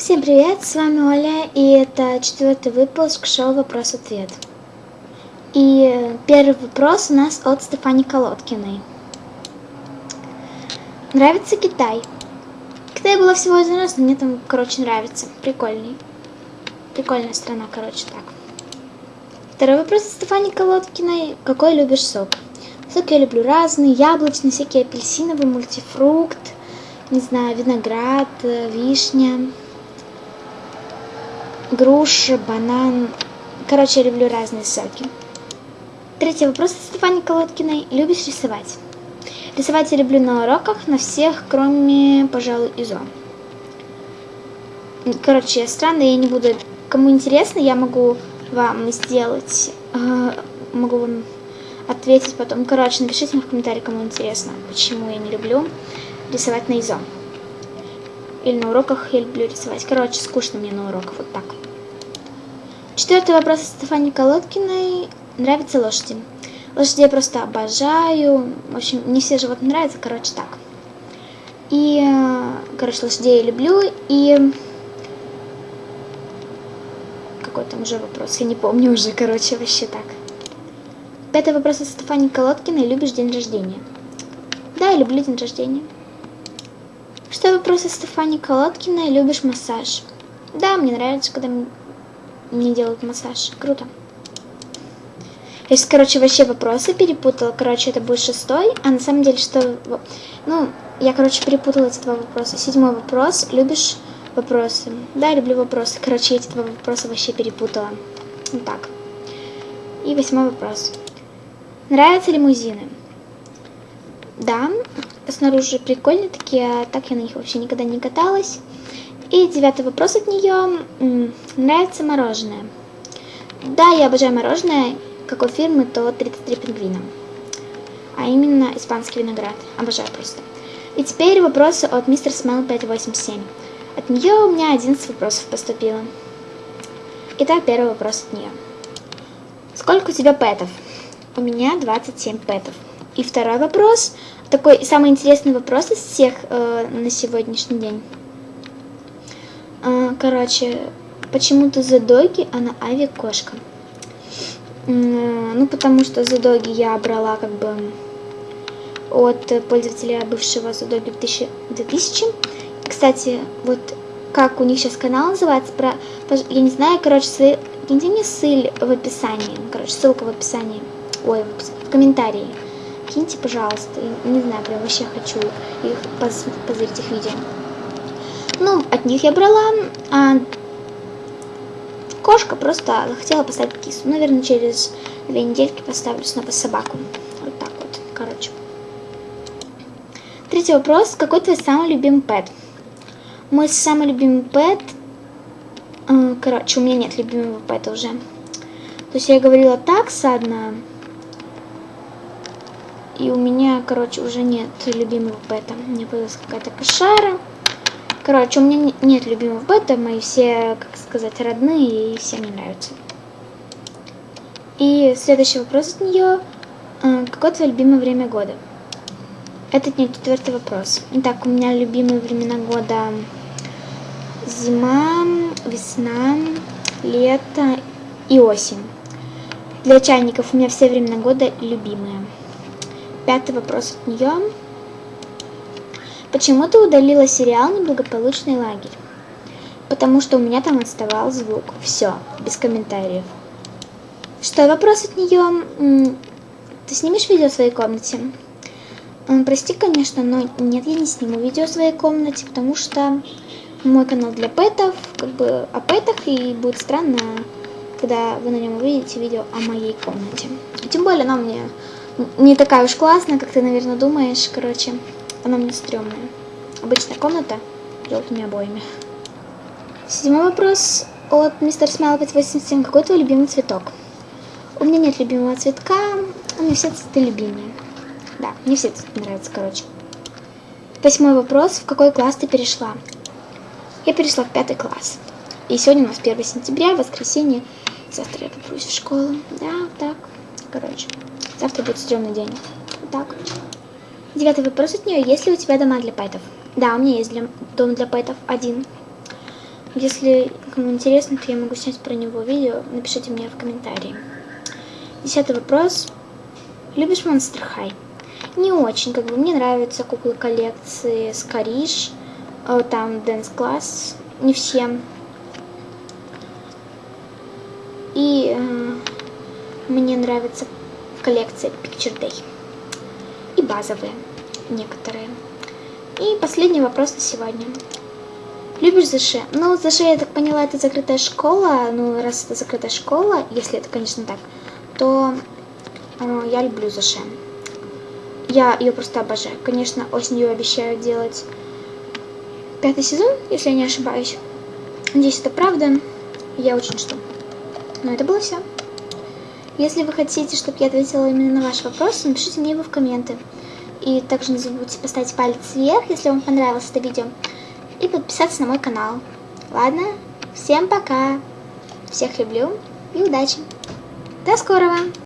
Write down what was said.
Всем привет, с вами Оля, и это четвертый выпуск шоу «Вопрос-ответ». И первый вопрос у нас от Стефани Колодкиной. Нравится Китай? Китай было всего один раз, но мне там, короче, нравится. Прикольный. Прикольная страна, короче, так. Второй вопрос от Стефани Колодкиной. Какой любишь сок? Сок я люблю разный, яблочный, всякие апельсиновый, мультифрукт, не знаю, виноград, вишня, груша, банан. Короче, я люблю разные соки. Третий вопрос от Стефани Колодкиной. Любишь рисовать? Рисовать я люблю на уроках, на всех, кроме, пожалуй, ИЗО. Короче, странно, я не буду... Кому интересно, я могу вам сделать... Э, могу вам ответить потом. Короче, напишите мне в комментарии, кому интересно, почему я не люблю рисовать на ИЗО. Или на уроках я люблю рисовать. Короче, скучно мне на уроках, вот так. Четвертый вопрос от Стефани Колодкиной. Нравятся лошади? Лошади я просто обожаю. В общем, не все животные нравятся, короче, так. И, короче, лошадей я люблю. И какой там уже вопрос, я не помню уже, короче, вообще так. Пятый вопрос от Стефани Колодкиной. Любишь день рождения? Да, я люблю день рождения. Что вопрос от Стефани Колодкиной. Любишь массаж? Да, мне нравится, когда мне делают массаж. Круто. Сейчас, короче, вообще вопросы перепутала. Короче, это будет шестой, а на самом деле, что... Ну, я, короче, перепутала эти два вопроса. Седьмой вопрос. Любишь вопросы? Да, люблю вопросы. Короче, эти два вопроса вообще перепутала. Вот так. И восьмой вопрос. Нравятся лимузины? Да, снаружи прикольные такие, а так я на них вообще никогда не каталась. И девятый вопрос от нее. Нравится мороженое? Да, я обожаю мороженое. Какой фирмы, то 33 пингвина. А именно испанский виноград. Обожаю просто. И теперь вопросы от мистер Смел 587. От нее у меня 11 вопросов поступило. Итак, первый вопрос от нее. Сколько у тебя пэтов? У меня 27 пэтов. И второй вопрос, такой самый интересный вопрос из всех э, на сегодняшний день. А, короче, почему-то за доги, а на Ави кошка. Ну, потому что за доги я брала как бы от пользователя бывшего Задоги 2000. Кстати, вот как у них сейчас канал называется, про, я не знаю, короче, киньте мне ссыль в описании, короче, ссылка в описании, ой, в комментарии. Киньте, пожалуйста, не знаю, прям вообще хочу их позырить их видео. Ну, от них я брала, а кошка просто захотела поставить кису. Наверное, через две недельки поставлю снова собаку. Вот так вот, короче. Третий вопрос. Какой твой самый любимый пэт? Мой самый любимый пэт... Э, короче, у меня нет любимого пэта уже. То есть я говорила такса одна. И у меня, короче, уже нет любимого пэта. Мне появилась какая-то кошара. Короче, у меня нет любимого бета, мои все, как сказать, родные, и всем мне нравятся. И следующий вопрос от нее. А, какое твое любимое время года? Это не четвертый вопрос. Итак, у меня любимые времена года зима, весна, лето и осень. Для чайников у меня все времена года любимые. Пятый вопрос от нее. Почему ты удалила сериал «Неблагополучный лагерь»? Потому что у меня там отставал звук. Все, без комментариев. Что, вопрос от нее? Ты снимешь видео в своей комнате? Прости, конечно, но нет, я не сниму видео в своей комнате, потому что мой канал для пэтов, как бы о пэтах, и будет странно, когда вы на нем увидите видео о моей комнате. Тем более она мне не такая уж классная, как ты, наверное, думаешь, короче. Она мне стрёмная. Обычная комната желтыми обоями. Седьмой вопрос от мистер Смайл 587. Какой твой любимый цветок? У меня нет любимого цветка, у меня все цветы любимые. Да, мне все цветы нравятся, короче. Восьмой вопрос. В какой класс ты перешла? Я перешла в пятый класс. И сегодня у нас 1 сентября, воскресенье. Завтра я попрусь в школу. Да, так. Короче, завтра будет стрёмный день. Так. Девятый вопрос от нее. Есть ли у тебя дома для пэтов? Да, у меня есть для, дом для пэтов один. Если кому интересно, то я могу снять про него видео. Напишите мне в комментарии. Десятый вопрос. Любишь Monster High? Не очень, как бы мне нравятся куклы коллекции Скориш, э, там Dance Class, не всем. И э, мне нравится коллекция Picture Day. И базовые некоторые. И последний вопрос на сегодня. Любишь ЗШ? Ну, ЗШ, я так поняла, это закрытая школа. Ну, раз это закрытая школа, если это, конечно, так, то э, я люблю ЗШ. Я ее просто обожаю. Конечно, осенью обещаю делать пятый сезон, если я не ошибаюсь. Надеюсь, это правда. Я очень жду. Но это было все. Если вы хотите, чтобы я ответила именно на ваш вопрос, напишите мне его в комменты. И также не забудьте поставить палец вверх, если вам понравилось это видео. И подписаться на мой канал. Ладно? Всем пока. Всех люблю и удачи. До скорого!